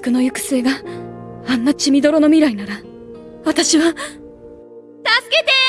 くの行く末があんな血みどろの未来なら私は助けて